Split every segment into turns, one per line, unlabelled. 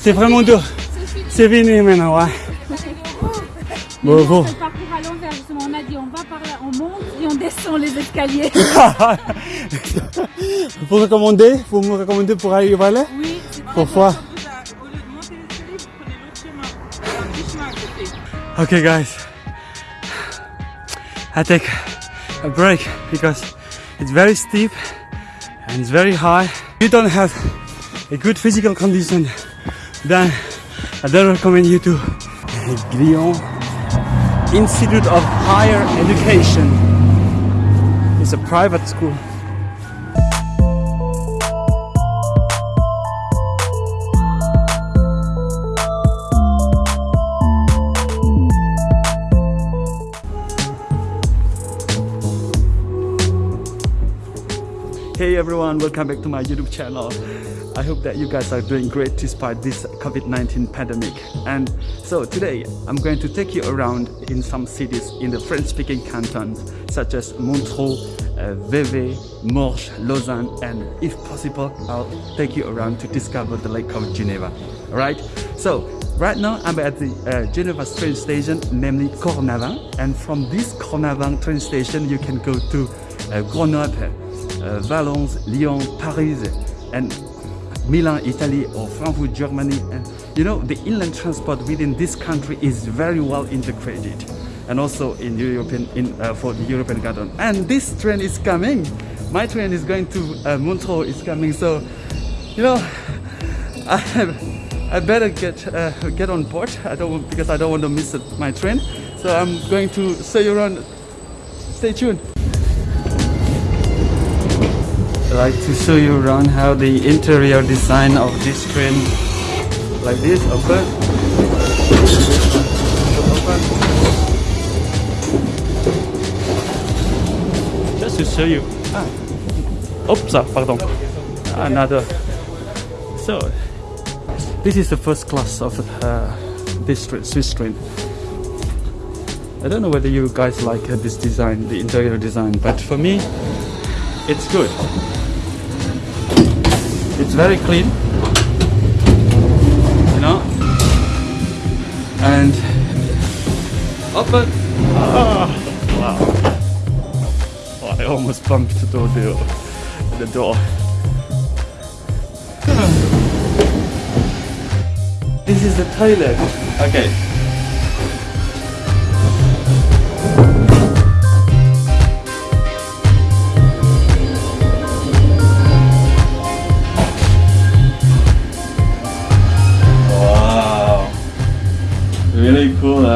C'est vraiment dur. C'est fini maintenant, ouais. Bon, bon.
Le parcours à l'envers, justement, on a dit on va par là, on monte et on descend les escaliers.
Pour recommander, vous me recommandez pour aller par là
Oui,
Pourquoi
Au lieu de monter l'escalier, vous prenez l'autre chemin. Il y a un petit chemin à côté.
Okay, guys. I take a break because it's very steep and it's very high. You don't have a good physical condition, then I don't recommend you to Glion Institute of Higher Education. It's a private school. Everyone, welcome back to my YouTube channel. I hope that you guys are doing great despite this COVID-19 pandemic. And so today I'm going to take you around in some cities in the French-speaking cantons such as Montreux, uh, Vevey, Morges, Lausanne, and if possible, I'll take you around to discover the Lake of Geneva. Alright? So right now I'm at the uh, Geneva train station, namely Cornavin, and from this Cornavin train station you can go to uh, Grenoble, uh, Valence, Lyon, Paris, and Milan, Italy, or Frankfurt, Germany. And you know, the inland transport within this country is very well integrated, and also in European, in uh, for the European Garden. And this train is coming. My train is going to uh, Montreux. Is coming. So, you know, I, I better get uh, get on board. I don't because I don't want to miss my train. So I'm going to show you around. Stay tuned. I like to show you around how the interior design of this train like this open. Just to show you. Ah. oops ah, pardon. Another. So this is the first class of uh, this train, Swiss train I don't know whether you guys like uh, this design the interior design but for me it's good it's very clean you know? And open. Ah, wow. Oh, I almost bumped the door the door. This is the toilet. Okay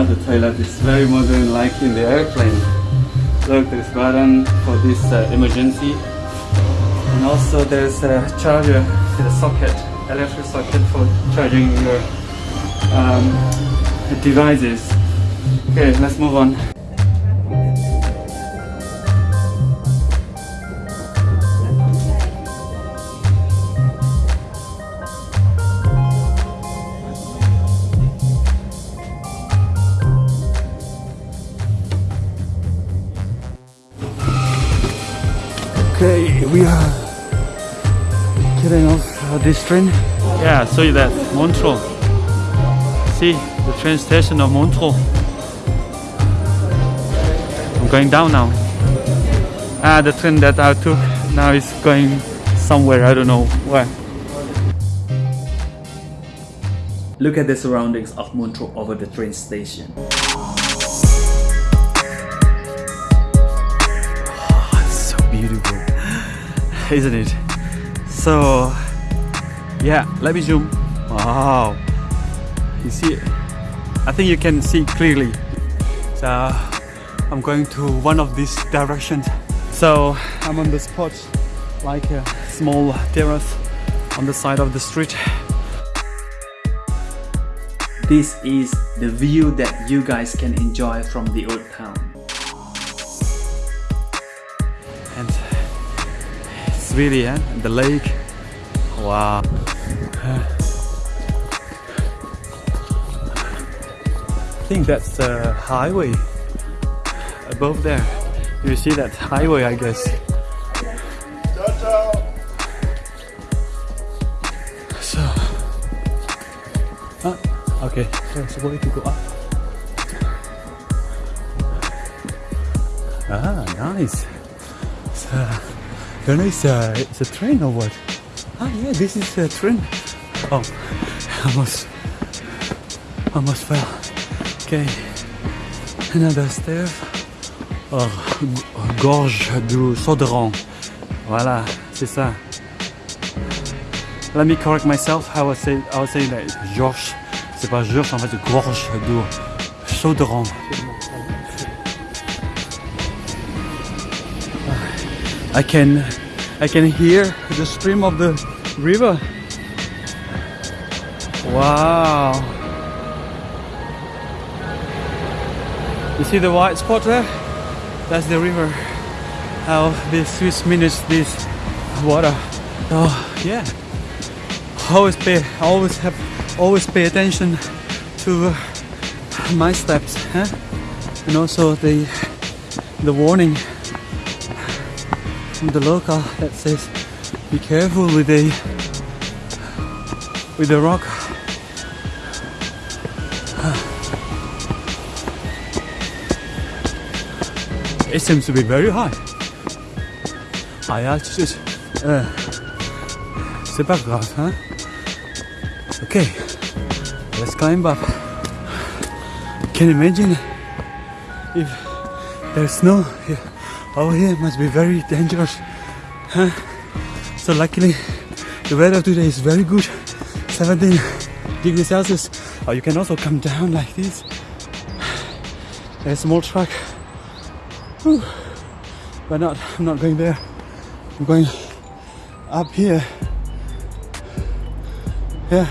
The toilet is very modern, like in the airplane. Look, there's button for this uh, emergency. And also there's a charger, the socket, electric socket for charging your um, devices. Okay, let's move on. This train. Yeah, I saw you that Montreux. See the train station of Montreux. I'm going down now. Ah, the train that I took now is going somewhere. I don't know where. Look at the surroundings of Montreux over the train station. it's so beautiful isn't it so yeah let me zoom. Wow. You see I think you can see clearly. So I'm going to one of these directions. So I'm on the spot like a small terrace on the side of the street. This is the view that you guys can enjoy from the old town. And it's really eh? the lake. Wow think that's the highway above there you see that highway I guess so ah, Okay, there's a way to go up. Ah, nice. Uh, don't it's, uh, it's a train or what? Ah, yeah, this is a train. Oh, almost, almost fell. Okay, another stair. Oh, g- gorge du Sauderon. Voilà, c'est ça. Let me correct myself. I was saying, I was saying that? Georges, c'est pas Georges, en fait, gorge du Sauderon. I can, I can hear the stream of the river. Wow. You see the white spot there? That's the river. How the Swiss manage this water. Oh yeah. Always pay, always have, always pay attention to uh, my steps, huh? And also the the warning from the local that says be careful with the with the rock. It seems to be very high. High altitude. Uh, c'est pas grave, hein? Okay, let's climb up. Can you imagine if there's snow here? Over here must be very dangerous. Huh? So luckily the weather today is very good. 17 degrees Celsius. Or you can also come down like this. There's a small truck. But not I'm not going there. I'm going up here. Yeah.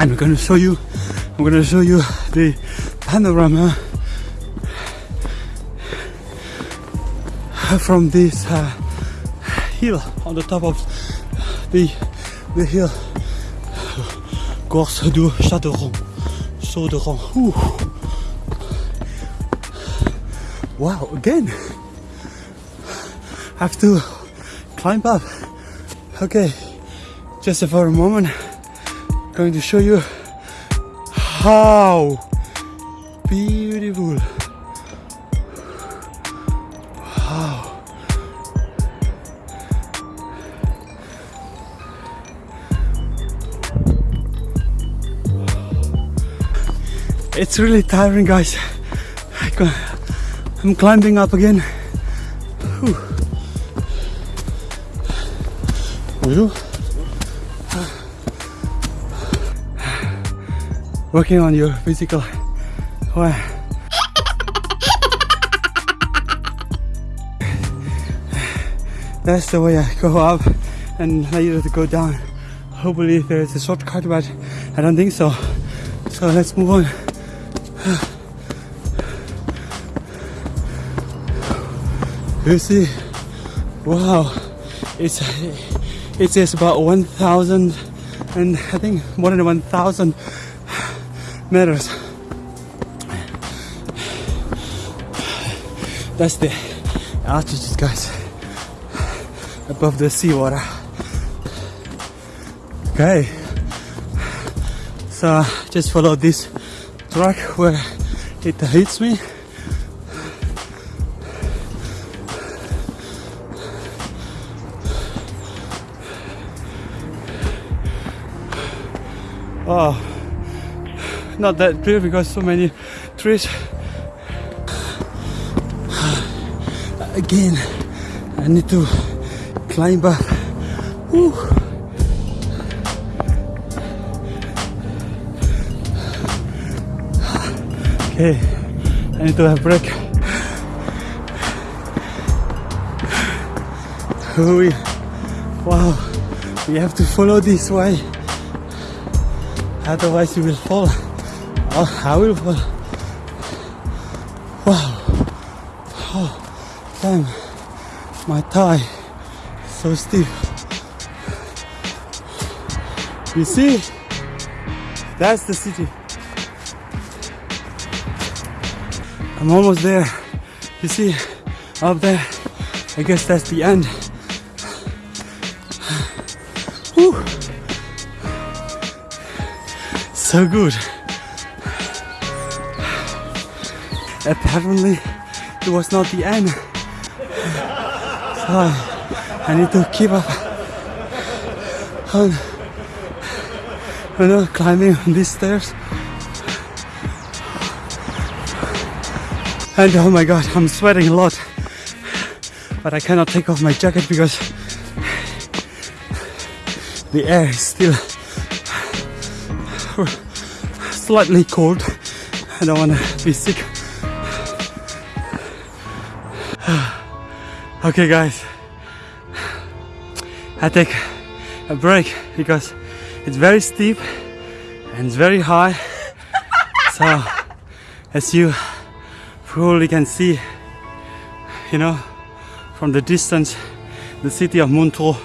And I'm gonna show you I'm gonna show you the panorama from this uh, hill on the top of the the hill Gorse du Châteauron Chauderon Ooh. wow again. Have to climb up. Okay just for a moment going to show you how beautiful it's really tiring guys. I'm climbing up again. Whew. Working on your physical well, that's the way I go up and later to go down. Hopefully there's a shortcut but I don't think so. So let's move on you see wow it's it says about 1000 and I think more than 1000 meters. That's the altitude, guys, above the seawater. Okay, so just follow this track where it hits me. Oh, not that clear because so many trees. Again, I need to climb up. Okay, I need to have a break. We, wow, we have to follow this way, otherwise we will fall. Oh, I will fall. Wow. Oh, damn. My thigh so stiff. You see? That's the city. I'm almost there. You see? Up there. I guess that's the end. Whew. So good. Apparently, it was not the end. So I need to keep up on you climbing on these stairs. And oh my god, I'm sweating a lot. But I cannot take off my jacket because the air is still slightly cold. I don't want to be sick. okay, guys, I take a break because it's very steep and it's very high. so, as you probably can see, you know, from the distance, the city of Montreux,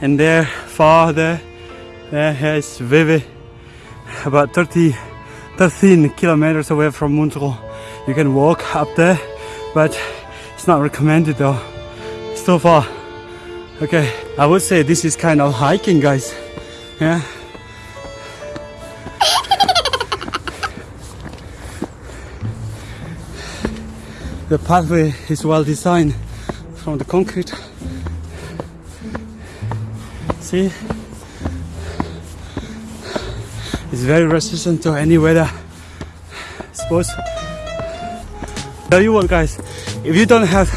and there, far there, there is Vevey, about 30, 13 kilometers away from Montreux. You can walk up there, but it's not recommended though. So far. Okay, I would say this is kind of hiking, guys. Yeah. The pathway is well designed from the concrete. See? It's very resistant to any weather. I suppose. Tell you what guys, if you don't have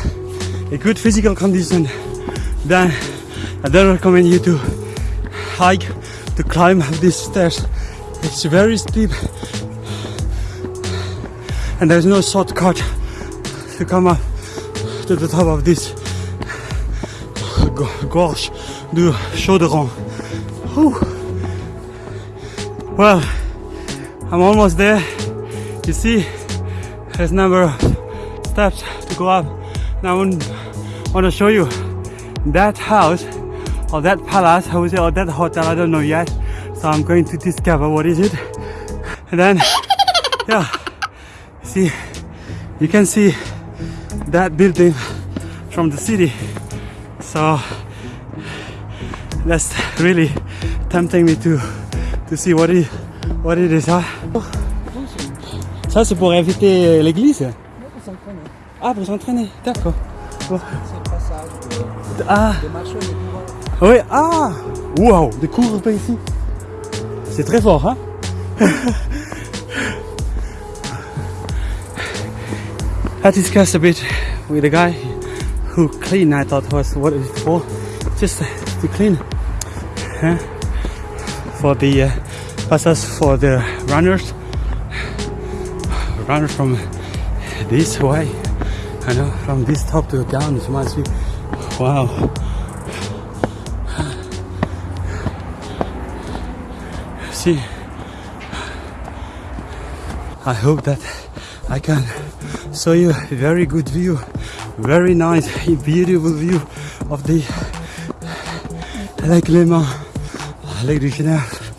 a good physical condition, then I don't recommend you to hike, to climb these stairs. It's very steep and there's no shortcut to come up to the top of this gorge du Chaudron. Whew. Well, I'm almost there. You see, there's a number of steps to go up. Now I want to show you that house or that palace, I would say, or that hotel, I don't know yet. So I'm going to discover what is it. And then, yeah, see, you can see that building from the city. So that's really tempting me to see what it what it is. Ça c'est pour éviter l'église? Ah pour s'entraîner, d'accord. Ah. Oui, ah. Wow, des cours pas ici. C'est très fort, hein? I discussed a bit with the guy who clean. I thought was what it's for, just to clean huh? for the uh, passes for the runners, runners from this way. I know from this top to down. It must be wow. See, I hope that I can show you very good view, very nice, beautiful view of the Lake Léman, Lake de Genève,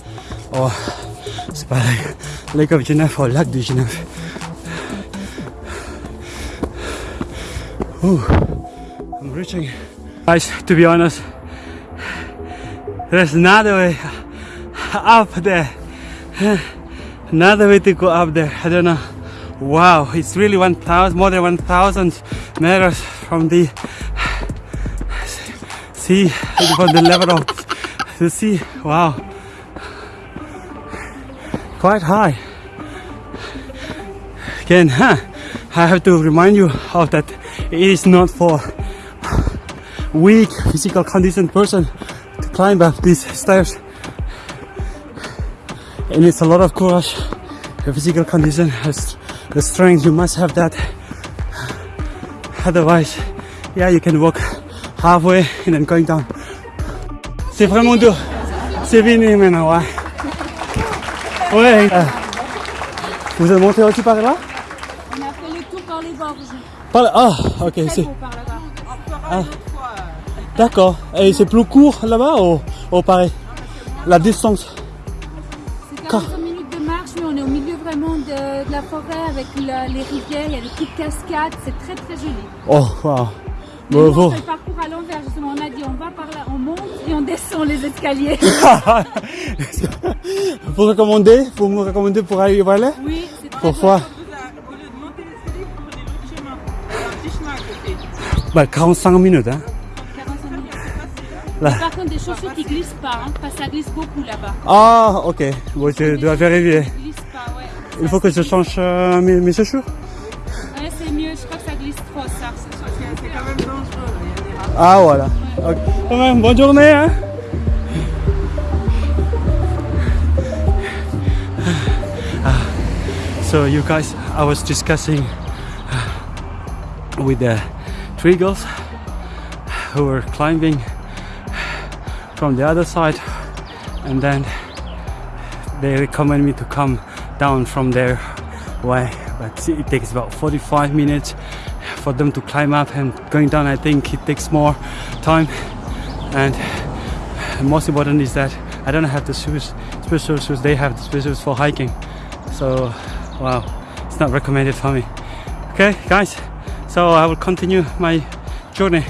or c'est Lake, Lake of Genève or Lac de Genève. Ooh, I'm reaching. Guys, to be honest, there's another way up there. Another way to go up there. I don't know. Wow, it's really 1,000, more than 1,000 meters from the sea, from the level of the sea. Wow, quite high. Again, huh? I have to remind you of that. It is not for weak physical condition person to climb up these stairs. It needs a lot of courage. The physical condition has the strength you must have that. Otherwise yeah you can walk halfway and then going down. C'est vraiment dur. C'est fini maintenant ouais. Ouais. Euh, vous êtes monté aussi par là?
On a fait le tour par les gorges
par là. Ah ok c'est
ah.
d'accord. Et c'est plus court là-bas ou, ou pareil? La distance.
40 forêt avec la- les rivières. Il y a des petites cascades. C'est très très joli.
Oh, bon.
on fait le parcours à l'envers, justement. On a dit on va par là, on monte et on descend les escaliers.
Vous recommandez Vous me recommandez pour aller voir là
Oui, c'est très
Pourquoi
Au lieu de monter l'escalier, vous prenez l'autre chemin. Il y a un petit chemin à côté.
bah, 45 minutes, hein
45 minutes.
Là.
Mais Par contre, des chaussures qui glissent pas, hein, parce que ça glisse beaucoup là-bas.
Ah, ok. Bon, je dois vérifier. Il faut que je change euh, mes, mes chaussures
Ouais, c'est mieux, je crois que ça glisse trop, ça.
C'est quand même dangereux. là. Il y a des.
Ah, voilà. Ok. Quand même, bonne journée, hein Ah. So, you guys, I was discussing uh, with the three girls who were climbing from the other side, and then they recommend me to come down from their way. But it takes about 45 minutes for them to climb up, and going down, I think it takes more time. And most important is that I don't have the shoes, special shoes. They have the special shoes for hiking. So, wow, it's not recommended for me. Okay, guys. So I will continue my journey.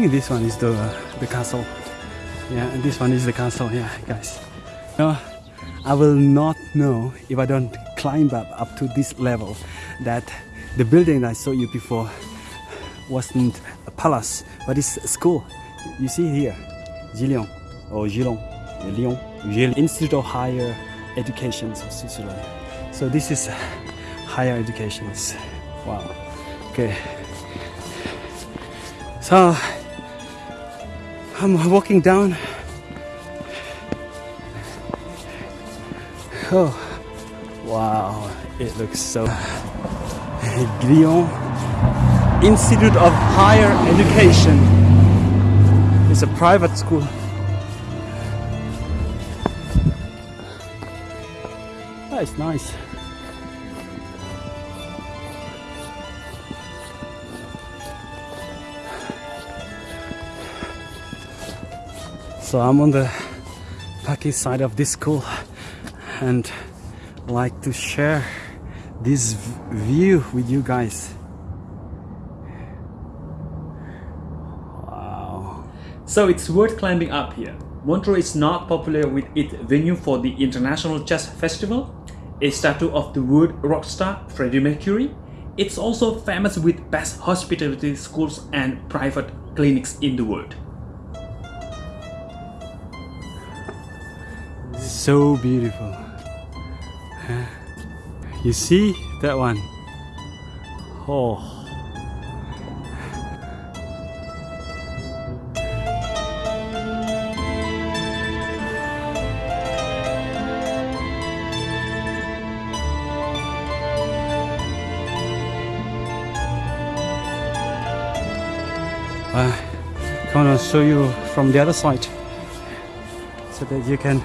Think this one is the the castle. Yeah, and this one is the castle. Yeah, guys. No, I will not know if I don't climb up up to this level. That the building I saw you before wasn't a palace, but it's a school. You see here, Gillion or Gilon, Lyon, Institute of Higher Education of Switzerland. So this is higher education. Wow. Okay. So I'm walking down. Oh, wow! It looks so. Glion Institute of Higher Education. It's a private school. That's nice. So I'm on the Paki side of this school and like to share this view with you guys. Wow.
So it's worth climbing up here. Montreux is not popular with its venue for the International Jazz Festival, a statue of the world rock star Freddie Mercury. It's also famous with best hospitality schools and private clinics in the world.
So beautiful. You see that one? Oh. Uh, I want to show you from the other side so that you can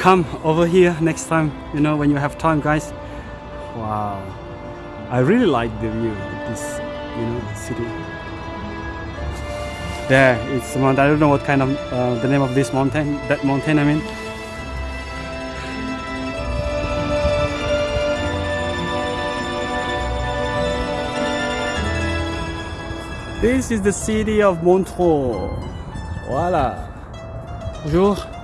come over here next time you know when you have time guys. Wow. I really like the view of this you know city. There it's mountain i don't know what kind of uh, the name of this mountain that mountain i mean. This is the city of montreux. Voila. Bonjour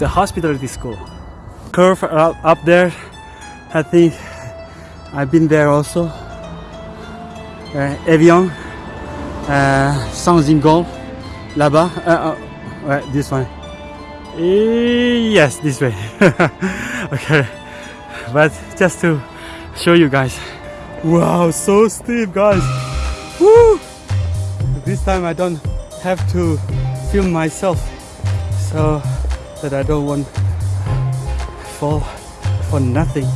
A hospitality school. Curve up, there. I think I've been there also. Uh, Evian. Uh. Là-bas. Uh, uh, ouais, this one. Eh, Yes, this way. okay. But just to show you guys. Wow, so steep, guys. Woo! This time I don't have to film myself so that I don't want fall for nothing.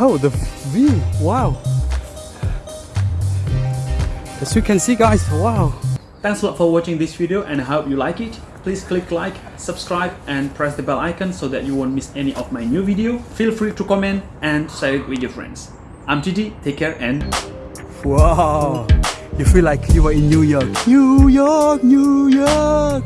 Oh, the view! Wow! As you can see, guys, wow!
Thanks a lot for watching this video and I hope you like it. Please click like, subscribe and press the bell icon so that you won't miss any of my new video. Feel free to comment and share it with your friends. I'm Gigi, take care and
Wow! You feel like you are in New York. New York, New York.